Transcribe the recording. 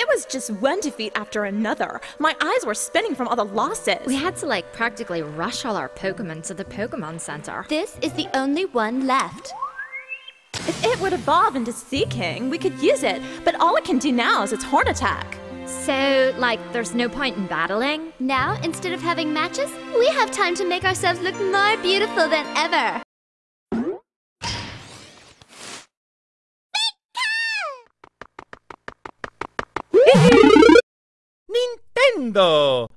It was just one defeat after another. My eyes were spinning from all the losses. We had to like practically rush all our Pokemon to the Pokemon Center. This is the only one left. If it would evolve into Seaking, we could use it, but all it can do now is its horn attack. So, like, there's no point in battling? Now, instead of having matches, we have time to make ourselves look more beautiful than ever. 다